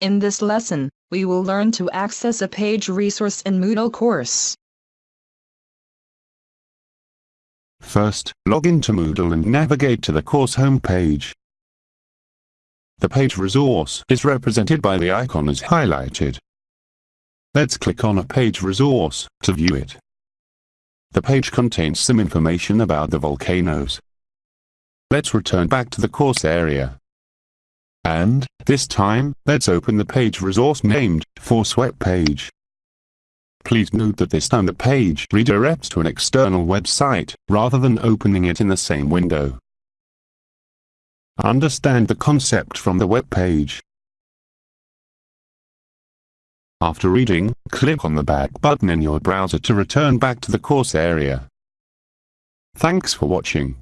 In this lesson, we will learn to access a page resource in Moodle course. First, log into Moodle and navigate to the course homepage. The page resource is represented by the icon as highlighted. Let's click on a page resource to view it. The page contains some information about the volcanoes. Let's return back to the course area. And, this time, let's open the page resource named, Force Web page. Please note that this time the page redirects to an external website, rather than opening it in the same window. Understand the concept from the web page. After reading, click on the back button in your browser to return back to the course area. Thanks for watching.